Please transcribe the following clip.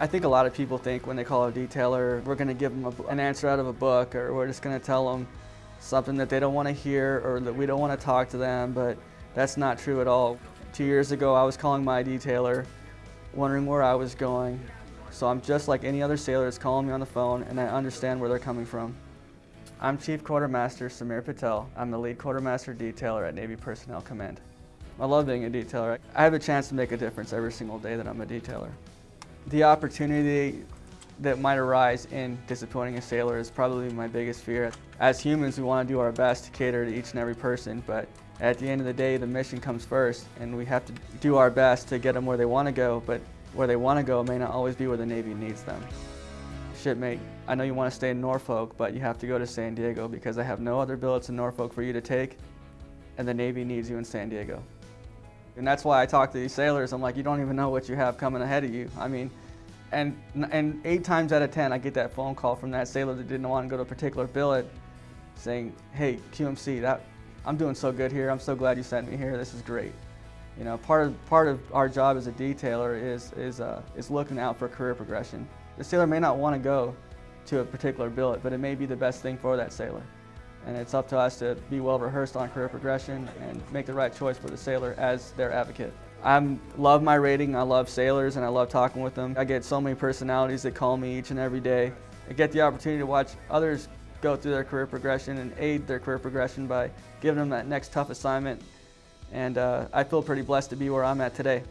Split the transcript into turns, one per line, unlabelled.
I think a lot of people think when they call a detailer, we're going to give them a, an answer out of a book or we're just going to tell them something that they don't want to hear or that we don't want to talk to them, but that's not true at all. Two years ago, I was calling my detailer, wondering where I was going. So I'm just like any other sailor that's calling me on the phone and I understand where they're coming from. I'm Chief Quartermaster Samir Patel. I'm the lead quartermaster detailer at Navy Personnel Command. I love being a detailer. I have a chance to make a difference every single day that I'm a detailer. The opportunity that might arise in disappointing a sailor is probably my biggest fear. As humans, we want to do our best to cater to each and every person, but at the end of the day, the mission comes first, and we have to do our best to get them where they want to go, but where they want to go may not always be where the Navy needs them. Shipmate, I know you want to stay in Norfolk, but you have to go to San Diego because I have no other billets in Norfolk for you to take, and the Navy needs you in San Diego. And that's why I talk to these sailors. I'm like, you don't even know what you have coming ahead of you. I mean, and, and eight times out of 10, I get that phone call from that sailor that didn't want to go to a particular billet saying, hey, QMC, that, I'm doing so good here. I'm so glad you sent me here. This is great. You know, part of, part of our job as a detailer is, is, uh, is looking out for career progression. The sailor may not want to go to a particular billet, but it may be the best thing for that sailor. And it's up to us to be well rehearsed on career progression and make the right choice for the sailor as their advocate. I love my rating, I love sailors, and I love talking with them. I get so many personalities that call me each and every day. I get the opportunity to watch others go through their career progression and aid their career progression by giving them that next tough assignment. And uh, I feel pretty blessed to be where I'm at today.